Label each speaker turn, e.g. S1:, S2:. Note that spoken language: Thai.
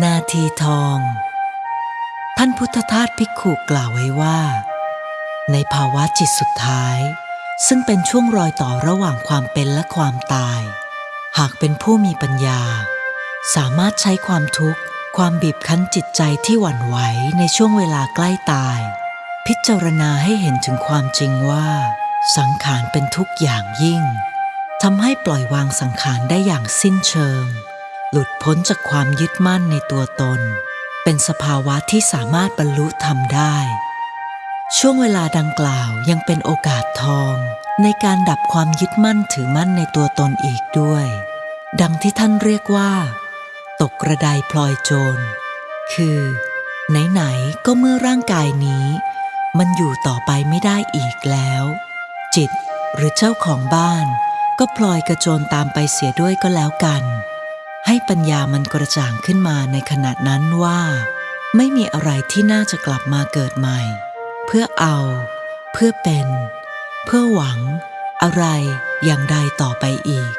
S1: นาทีทอง ท่านพุทธทาสภิกขุกล่าวไว้ว่า ในภาวะจิตสุดท้าย ซึ่งเป็นช่วงรอยต่อระหว่างความเป็นและความตาย หากเป็นผู้มีปัญญา สามารถใช้ความทุกข์ ความบีบคั้นจิตใจที่หวั่นไหวในช่วงเวลาใกล้ตาย พิจารณาให้เห็นถึงความจริงว่า สังขารเป็นทุกอย่างยิ่งทำให้ปล่อยวางสังขารได้อย่างสิ้นเชิง หลุดพ้นจากความยึดมั่นในตัวตน เป็นสภาวะที่สามารถบรรลุธรรมได้ ช่วงเวลาดังกล่าวยังเป็นโอกาสทอง ในการดับความยึดมั่นถือมั่นในตัวตนอีกด้วย ดังที่ท่านเรียกว่า ตกกระไดพลอยโจร คือ ไหนๆก็เมื่อร่างกายนี้ มันอยู่ต่อไปไม่ได้อีกแล้ว จิตหรือเจ้าของบ้าน ก็พลอยกระโจนตามไปเสียด้วยก็แล้วกัน ให้ปัญญามันกระจ่างขึ้นมาในขณะนั้นว่า ไม่มีอะไรที่น่าจะกลับมาเกิดใหม่ เพื่อเอา เพื่อเป็น เพื่อหวัง อะไรอย่างใดต่อไปอีก